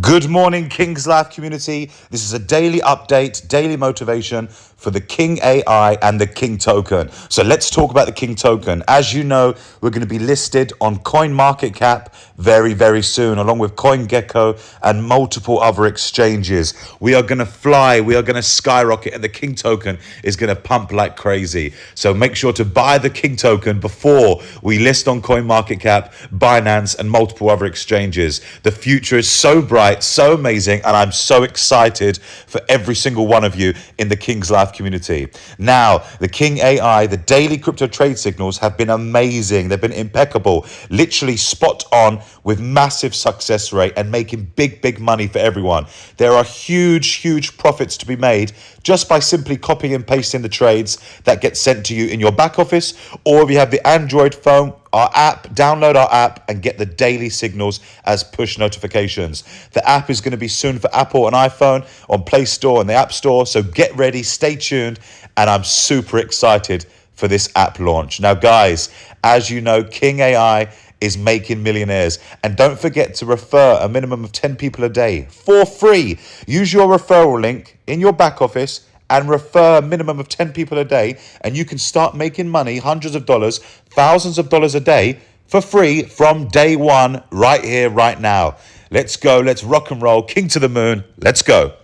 Good morning, King's Life community. This is a daily update, daily motivation for the King AI and the King token. So let's talk about the King token. As you know, we're going to be listed on CoinMarketCap very, very soon, along with CoinGecko and multiple other exchanges. We are going to fly, we are going to skyrocket, and the King token is going to pump like crazy. So make sure to buy the King token before we list on CoinMarketCap, Binance, and multiple other exchanges. The future is so bright right, so amazing, and I'm so excited for every single one of you in the King's Life community. Now, the King AI, the daily crypto trade signals have been amazing. They've been impeccable, literally spot on with massive success rate and making big, big money for everyone. There are huge, huge profits to be made just by simply copying and pasting the trades that get sent to you in your back office, or if you have the Android phone, our app, download our app and get the daily signals as push notifications. The app is going to be soon for Apple and iPhone on Play Store and the App Store. So get ready, stay tuned, and I'm super excited for this app launch. Now, guys, as you know, King AI is making millionaires. And don't forget to refer a minimum of 10 people a day for free. Use your referral link in your back office and refer a minimum of 10 people a day, and you can start making money, hundreds of dollars, thousands of dollars a day for free from day one, right here, right now. Let's go. Let's rock and roll. King to the moon. Let's go.